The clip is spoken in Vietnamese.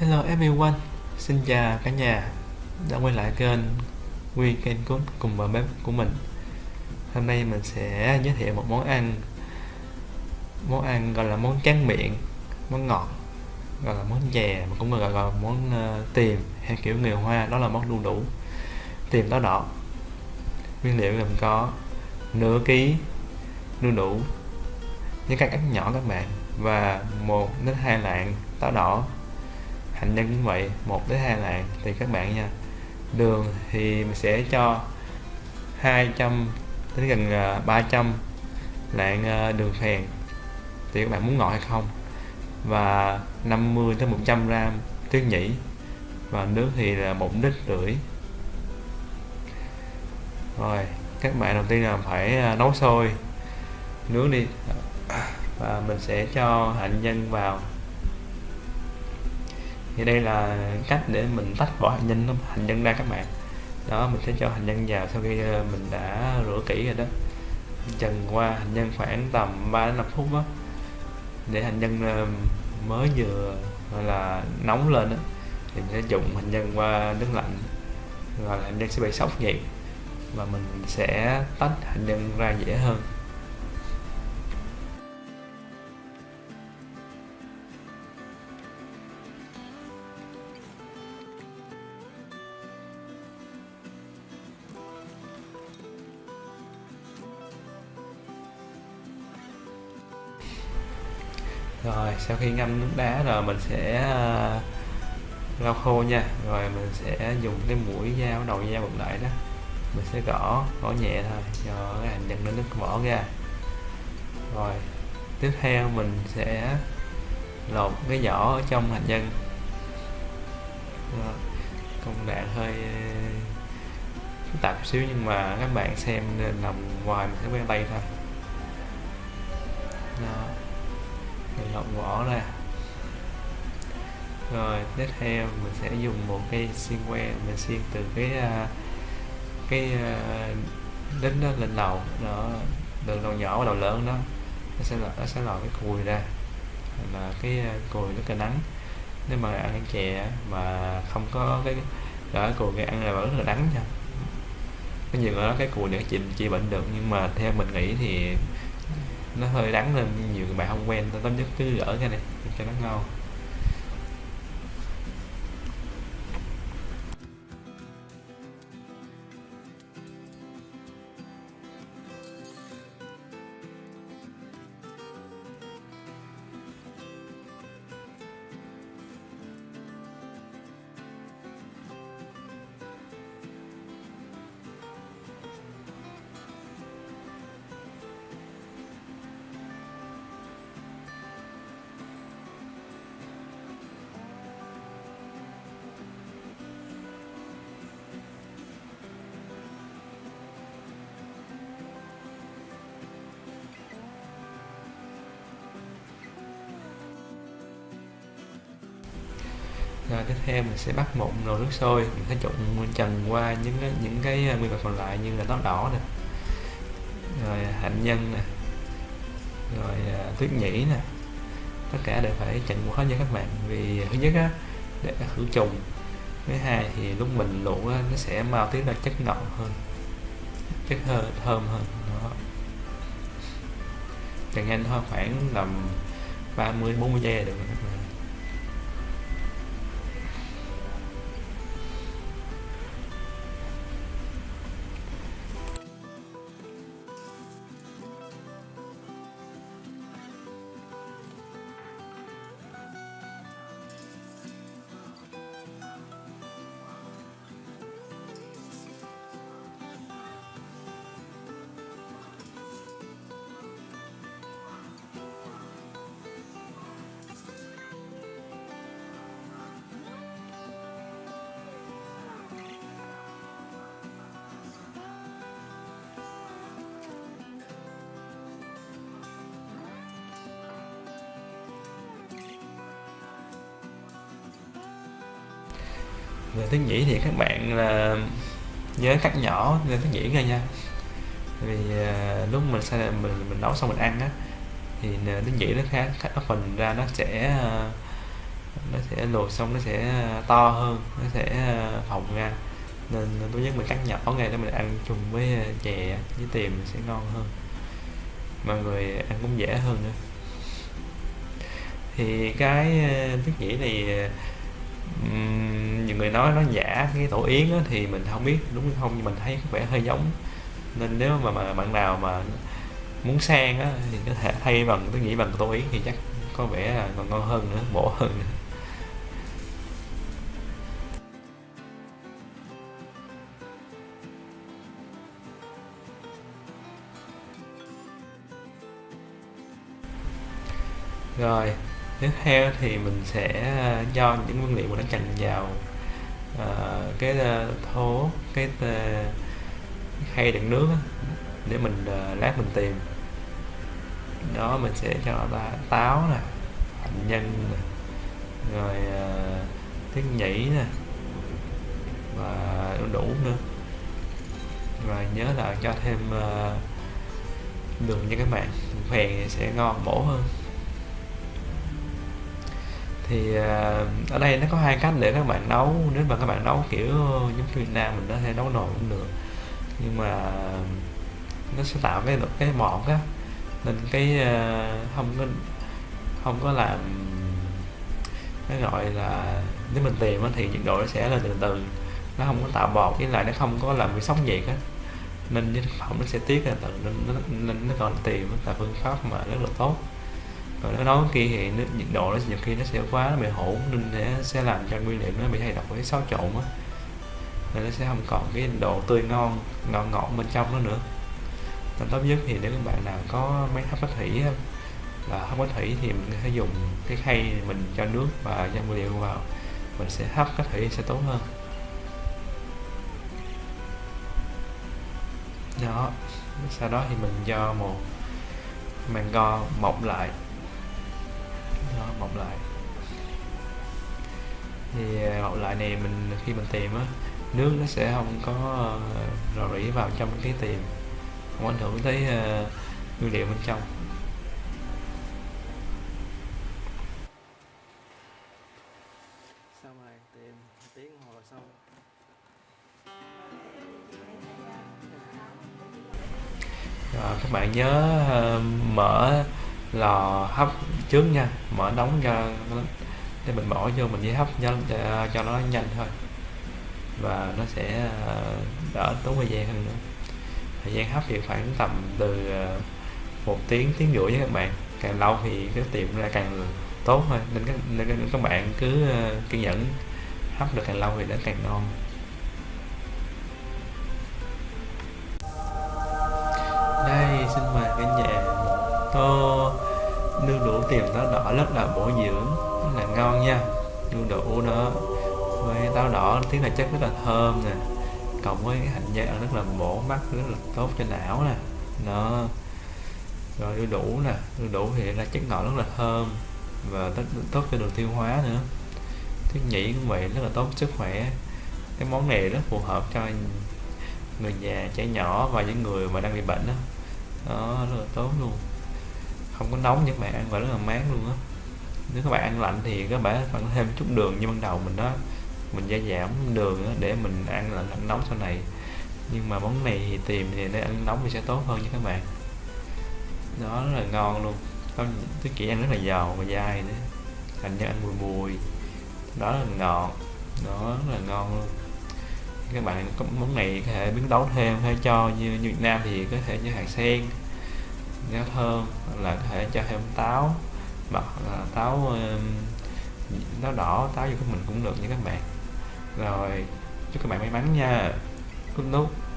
Hello everyone, xin chào cả nhà đã quay lại kênh Weekend Cook cùng bà bếp của mình. Hôm nay mình sẽ giới thiệu một món ăn Món ăn gọi là món tráng miệng, món ngọt Gọi là món chè, mà cũng gọi là món uh, tiềm hay kiểu người Hoa Đó là món đu đủ Tiềm táo đỏ. Nguyên liệu gồm có nửa ký đu đủ với các cắt nhỏ các bạn và một đến hai lạng táo đỏ hạnh nhân cũng vậy, một đến hai lạng thì các bạn nha. Đường thì mình sẽ cho 200 đến gần à, 300 lạng à, đường phèn. Thì các bạn muốn ngọt hay không? Và 50 đến 100 gram tuyết nhĩ. Và nước thì là một lít rưỡi. Rồi, các bạn đầu tiên là phải à, nấu sôi. Nước đi. Và mình sẽ cho hạnh nhân vào thì đây là cách để mình tách vỏ hạt nhân hạt nhân ra các bạn. Đó, mình sẽ cho hạt nhân vào sau khi ờ, mình đã rửa kỹ rồi đó. Trần qua hạt nhân khoảng tầm 3 đến 5 phút đó, để hạt nhân ờ, mới vừa, gọi là, nóng lên đó, thì mình sẽ dùng hạt nhân qua nước lạnh, rồi hạt nhân sẽ bị sốc nhiệt, và mình sẽ tách hạt nhân ra dễ hơn. Rồi, sau khi ngâm nước đá rồi mình sẽ à, lau khô nha. Rồi mình sẽ dùng cái mũi dao đầu dao bật lại đó. Mình sẽ gõ gõ nhẹ thôi. Cho cái hành nhân nó nước vỏ ra. Rồi, tiếp theo mình sẽ lột cái vỏ ở trong hành nhân. Công đoạn hơi à, phức tạp xíu nhưng mà các bạn xem nên nằm ngoài mình sẽ quen tay thôi. Đó lọc vỏ ra rồi tiếp theo mình sẽ dùng một cây xiên que mình xiên từ cái à, cái à, đính đó lên đầu. Đó từ đầu nhỏ vào đầu lớn đó. Nó sẽ nó sẽ lòi cái cùi ra. Là cái à, cùi nó là nắng. Nếu mà ăn chè mà không có cái đó cùi cái ăn là vẫn rất là đắng nha. Có nhiều người nói cái cùi để chị chị bệnh được nhưng mà theo mình nghĩ thì nó hơi đắng lên nhiều bạn không quen tốt nhất cứ gỡ cái này cho nó ngon. Tiếp theo mình sẽ bắt một nồi nước sôi mình sẽ trộn trần qua những cái những cái ờ, nguyên vật còn lại như là táo đỏ nè rồi ờ, hạnh nhân nè rồi ờ, tuyết nhĩ nè. Tất cả đều phải trần qua hết nha các bạn vì thứ nhất á để khử trùng thứ hai thì lúc mình luộc á, nó sẽ mau tiết ra chất ngọt hơn chất hơi thơm hơn đó. Trần nhanh thôi khoảng tầm 30 40 giây là được về tiếng nhĩ thì các bạn là nhớ cắt nhỏ nên tiếng nhĩ ra nha. Vì uh, lúc mình sao mình mình nấu xong mình ăn á thì tiếng nhĩ nó khá cắt phần ra nó sẽ uh, nó sẽ lột xong nó sẽ à, to hơn nó sẽ phồng ra. Nên tốt nhất mình cắt nhỏ ngay để mình ăn chung với chè với tiềm sẽ ngon hơn. Mọi người ăn cũng dễ hơn nữa. Thì cái tiết nhĩ này người nói nó giả cái tổ yến á, thì mình không biết đúng hay không nhưng mình thấy có vẻ hơi giống. Nên nếu mà, mà bạn nào mà muốn sang á thì có thể thay bằng tôi nghĩ bằng tổ yến thì chắc có vẻ là còn ngon hơn nữa bổ hơn nữa. Rồi tiếp theo thì mình sẽ à, cho những nguyên liệu mà nó chành vào uh, cái ờ, uh, thố cái uh, khay đựng nước để mình uh, lát mình tìm. Đó mình sẽ cho ta táo nè hạnh nhân nè rồi uh, tiết nhĩ nè và đủ đủ nữa. Rồi nhớ là cho thêm uh, đường như các bạn phèn sẽ ngon bổ hơn thì ờ, ở đây nó có hai cách để các bạn nấu. Nếu mà các bạn nấu kiểu giống Việt Nam mình có thể nấu nồi cũng được. Nhưng mà nó sẽ tạo cái cái mọt á. Nên cái ờ, không có không có làm cái gọi là nếu mình tìm thì nhiệt độ nó sẽ lên từ từ. Nó không có tạo bọt với lại nó không có làm bị sóng nhiệt á. Nên cái thực phẩm nó sẽ tiết ra từ nên nó, nên nó còn tìm là phương pháp mà rất là tốt còn nó nói khi thì nó, nhiệt độ nó nhiều khi nó sẽ quá nó bị hỗn nên sẽ sẽ làm cho nguyên liệu nó bị thay đổi với xáo trộn á. Nên nó sẽ không còn cái độ tươi ngon ngọt ngọt bên trong nó nữa. Nên tốt nhất thì nếu các bạn nào có máy hấp có thủy là hấp có thủy thì mình có thể dùng cái khay mình cho nước và cho nguyên liệu vào. Mình sẽ hấp có thủy sẽ tốt hơn. Đó. Sau đó thì mình cho một màng go mọc lại mọc lại. Thì à, mọc lại này mình khi mình tìm á nước nó sẽ không có rò rỉ vào trong cái tìm không ảnh hưởng tới uh, nguyên liệu bên trong. Xong rồi tìm tiếng hồ xong. Rồi các bạn nhớ uh, mở lò hấp trước nha mở nóng cho để mình bỏ vô mình chỉ hấp cho, cho nó nhanh thôi. Và nó sẽ ờ, đỡ tốn thời gian hơn nữa. Thời gian hấp thì khoảng tầm từ ờ, một tiếng tiếng rưỡi với các bạn. Càng lâu thì cái tiệm ra càng tốt thôi. Nên các, nên các bạn cứ ờ, kiên nhẫn hấp được càng lâu thì nó càng ngon. Đây xin mời cả nhà tô nước đủ tiềm táo đỏ rất là bổ dưỡng. Rất là ngon nha. Đu đủ đó với táo đỏ tiếng là chất rất là thơm nè. Cộng với hành nhân rất là bổ mắt rất là tốt cho não nè. Nó rồi đu đủ nè. Đu đủ thì là chất ngọt rất là thơm và rất tốt cho đường tiêu hóa nữa. Thiết nhĩ cũng vậy rất là tốt sức khỏe. Cái món này rất phù hợp cho người già trẻ nhỏ và những người mà đang bị bệnh đó, đó rất là tốt luôn không có nóng nhưng bạn ăn và rất là mát luôn á. Nếu các bạn ăn lạnh thì các bạn phải thêm chút đường như ban đầu mình đó. Mình gia giảm đường đó để mình ăn là lạnh nóng sau này. Nhưng mà món này thì tìm thì để ăn nóng thì sẽ tốt hơn nha các bạn. Nó rất là ngon luôn. Tôi chỉ ăn rất là giàu và dai nữa. Thành ra ăn mùi mùi đó là ngọt. Nó rất là ngon luôn. Các bạn có món này có thể biến tấu thêm hay cho như, như Việt Nam thì có thể như hạt sen rau thơm là có thể cho thêm táo hoặc là táo táo đỏ, táo gì của mình cũng được nha các bạn. Rồi, chúc các bạn may mắn nha. Good nút.